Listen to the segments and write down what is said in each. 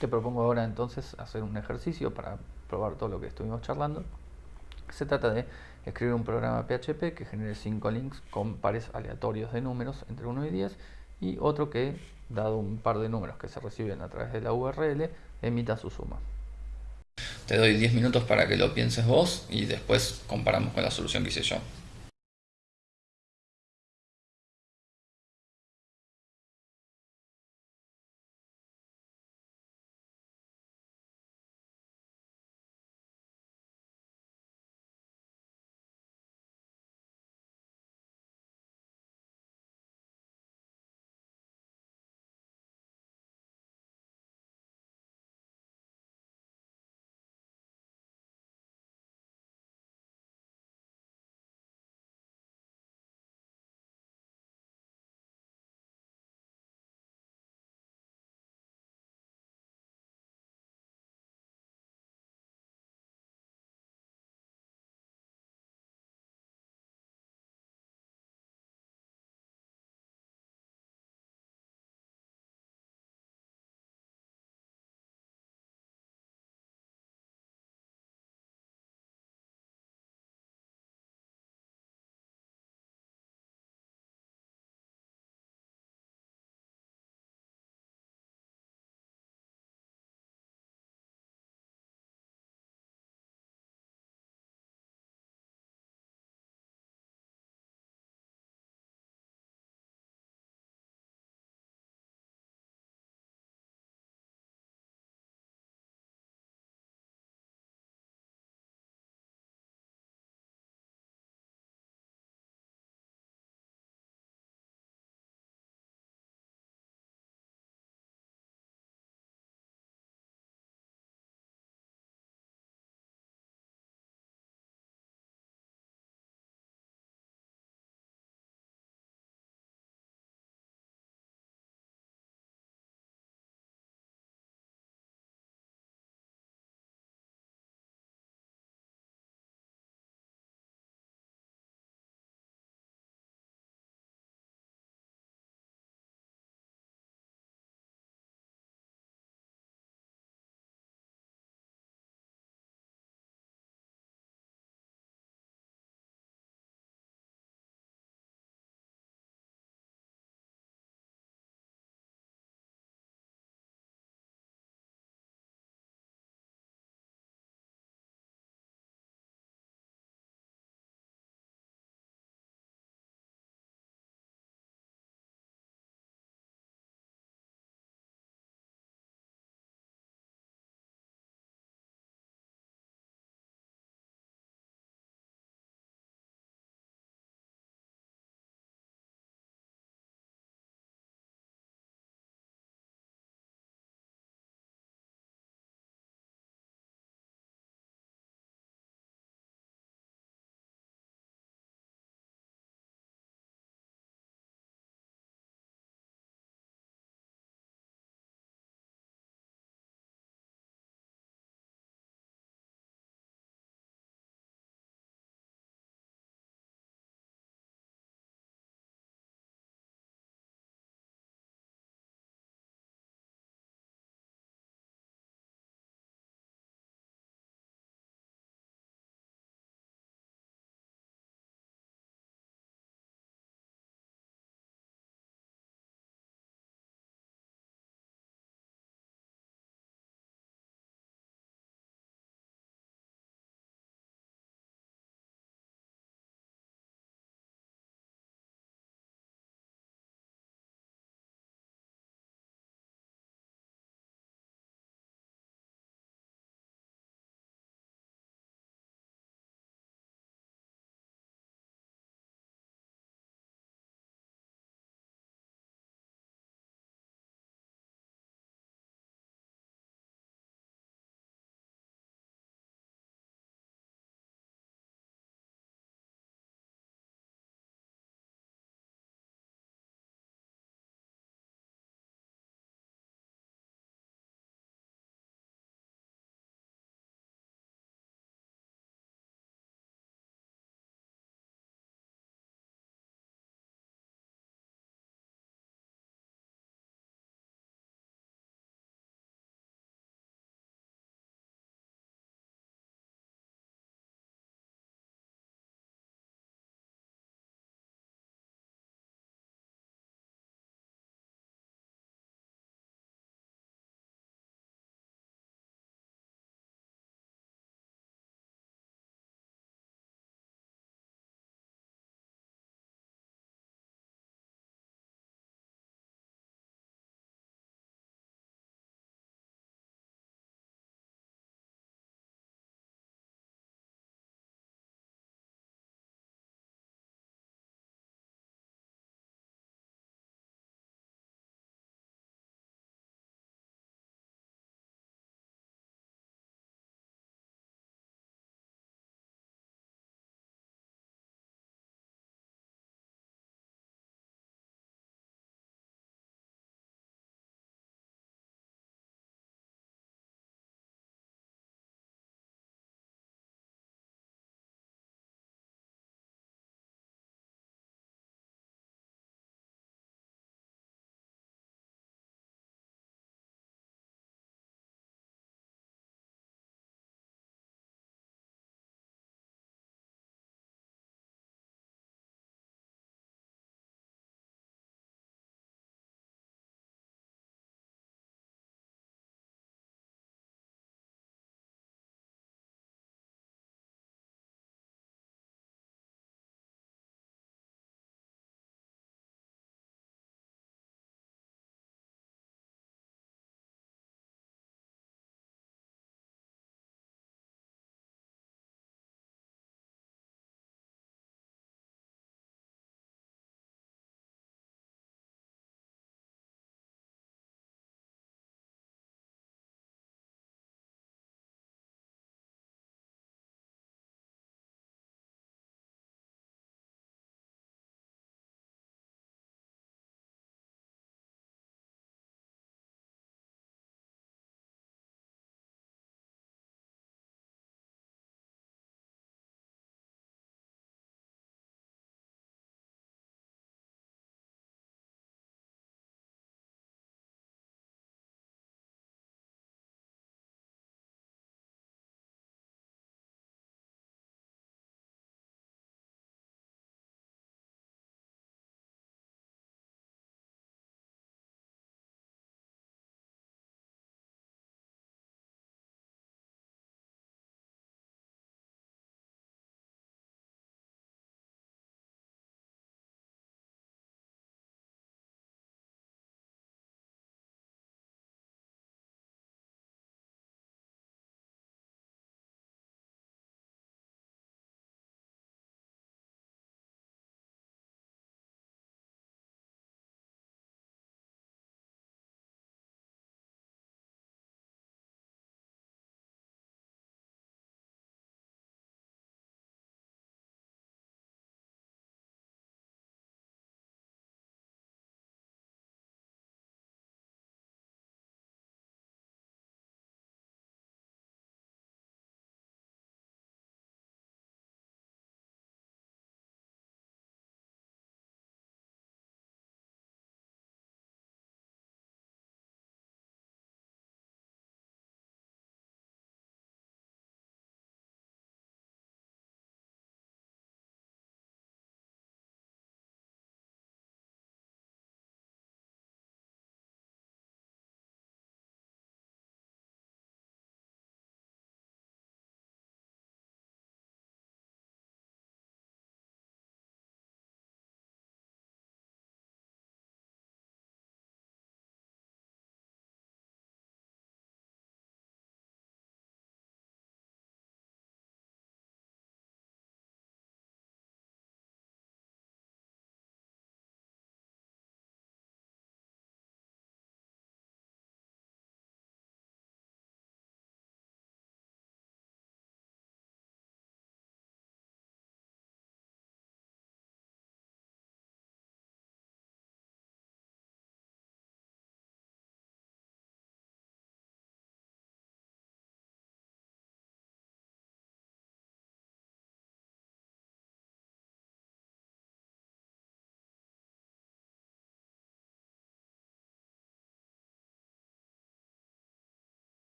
Te propongo ahora entonces hacer un ejercicio para probar todo lo que estuvimos charlando. Se trata de escribir un programa PHP que genere 5 links con pares aleatorios de números entre 1 y 10 y otro que, dado un par de números que se reciben a través de la URL, emita su suma. Te doy 10 minutos para que lo pienses vos y después comparamos con la solución que hice yo.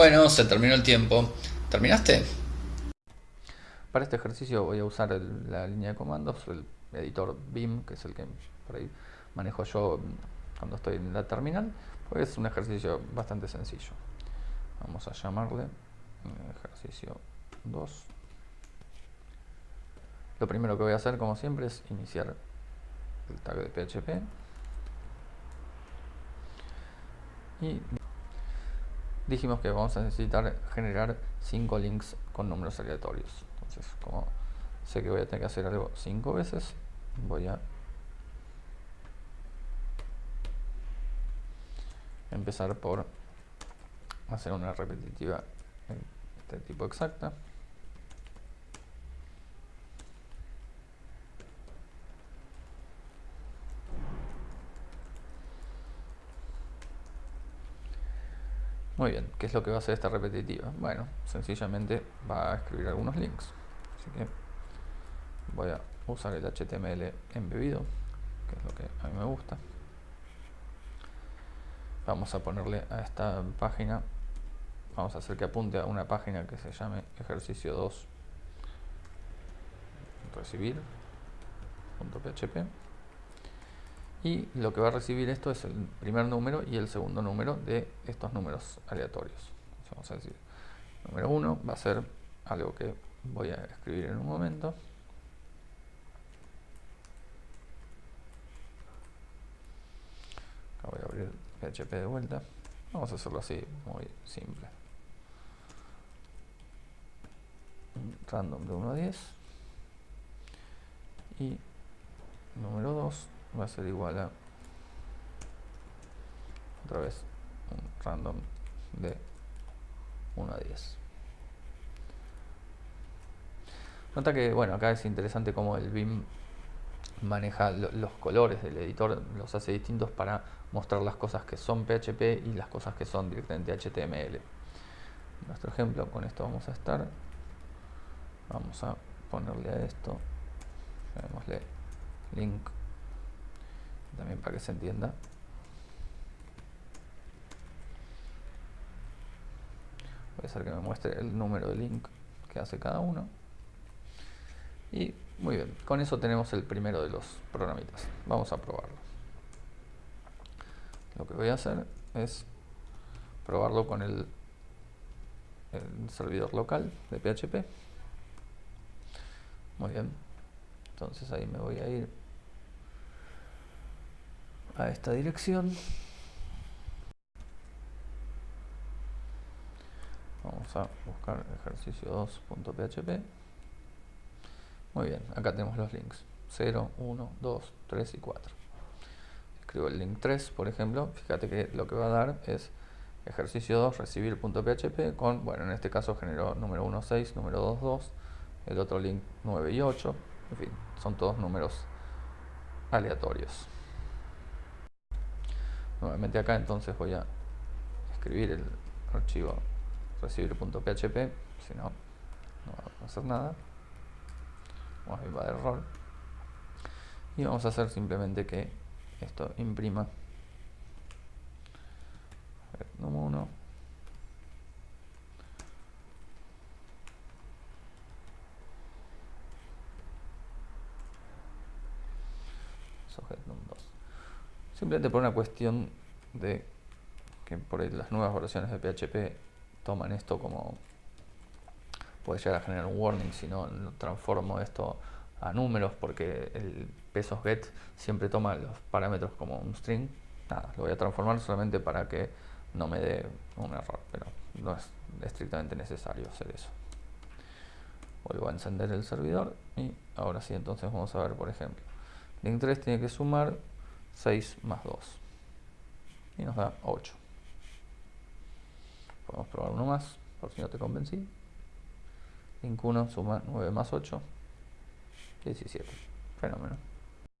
Bueno, se terminó el tiempo. ¿Terminaste? Para este ejercicio voy a usar la línea de comandos, el editor BIM, que es el que por ahí manejo yo cuando estoy en la terminal, es un ejercicio bastante sencillo. Vamos a llamarle eh, ejercicio 2. Lo primero que voy a hacer, como siempre, es iniciar el tag de PHP. Y dijimos que vamos a necesitar generar 5 links con números aleatorios. Entonces, como sé que voy a tener que hacer algo 5 veces, voy a empezar por hacer una repetitiva de tipo exacta. Muy bien, ¿qué es lo que va a hacer esta repetitiva? Bueno, sencillamente va a escribir algunos links. Así que voy a usar el HTML embebido, que es lo que a mí me gusta. Vamos a ponerle a esta página, vamos a hacer que apunte a una página que se llame ejercicio 2 recibir.php y lo que va a recibir esto es el primer número y el segundo número de estos números aleatorios. vamos a decir, número 1 va a ser algo que voy a escribir en un momento. Acá voy a abrir PHP de vuelta. Vamos a hacerlo así, muy simple. Random de 1 a 10. Y número 2 va a ser igual a otra vez un random de 1 a 10 nota que bueno acá es interesante como el BIM maneja los colores del editor los hace distintos para mostrar las cosas que son PHP y las cosas que son directamente HTML nuestro ejemplo con esto vamos a estar. Vamos a ponerle a esto. Llamémosle link también para que se entienda. Voy a hacer que me muestre el número de link que hace cada uno. Y muy bien, con eso tenemos el primero de los programitas. Vamos a probarlo. Lo que voy a hacer es probarlo con el, el servidor local de PHP. Muy bien. Entonces ahí me voy a ir a esta dirección. Vamos a buscar ejercicio 2.php. Muy bien, acá tenemos los links 0, 1, 2, 3 y 4. Escribo el link 3, por ejemplo. Fíjate que lo que va a dar es ejercicio 2 recibir.php con, bueno, en este caso generó número 1, 6, número 2, 2, el otro link 9 y 8. En fin, son todos números aleatorios nuevamente acá entonces voy a escribir el archivo recibir.php si no, no va a hacer nada. Vamos a dar error. Y vamos a hacer simplemente que esto imprima. Número 1 Simplemente por una cuestión de que por las nuevas versiones de PHP toman esto como puede llegar a generar un warning si no transformo esto a números porque el pesos get siempre toma los parámetros como un string. Nada, lo voy a transformar solamente para que no me dé un error pero no es estrictamente necesario hacer eso. Vuelvo a encender el servidor y ahora sí entonces vamos a ver por ejemplo. Link 3 tiene que sumar 6 más 2 y nos da 8 podemos probar uno más por si no te convencí. Link 1 suma 9 más 8 17 fenómeno